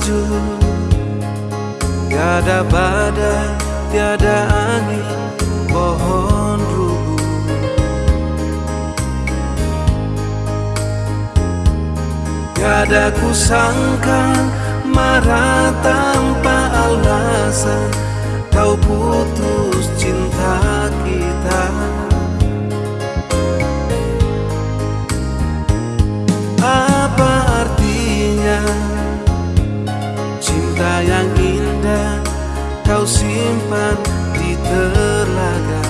sejuk Tiada badai, tiada angin, pohon rubuh. Tiada kusangka marah tanpa alasan. Kau putus simpan di telaga.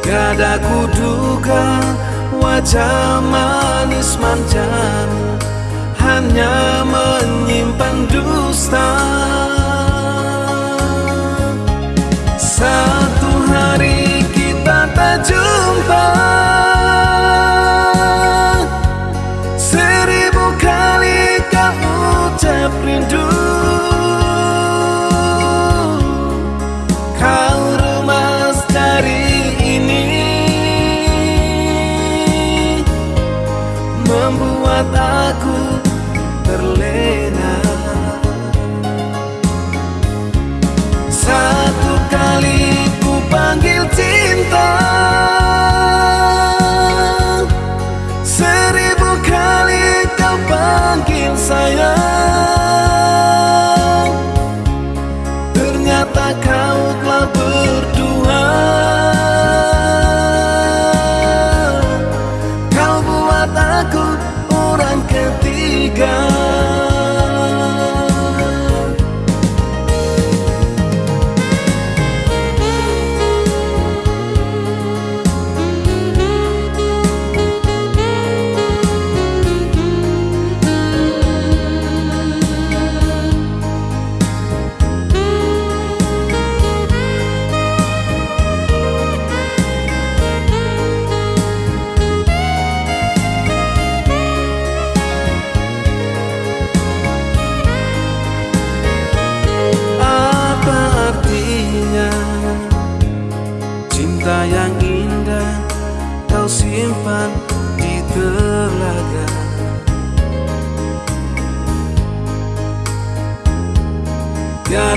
Gada kuduga wajah manis manjamu Hanya menyimpan dusta aku orang ketiga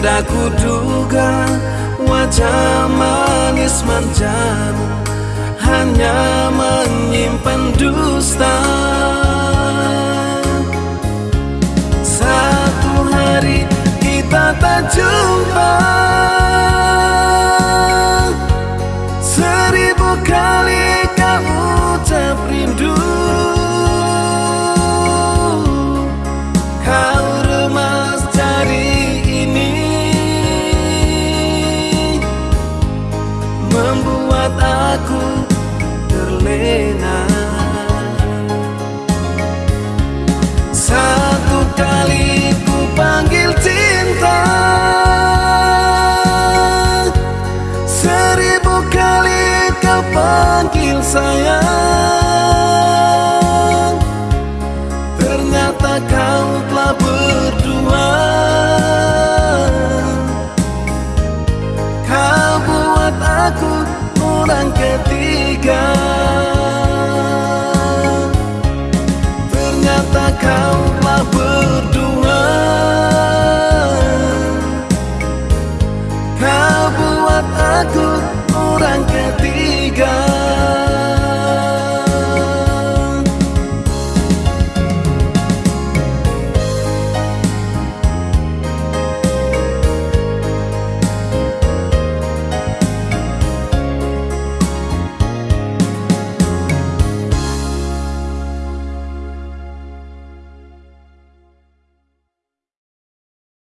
Tiada kuduga Wajah manis manjamu Hanya menyimpan dusta. Satu hari kita tak aku terlena. Satu kali ku panggil cinta. Seribu kali kau panggil sayang aku orang ketiga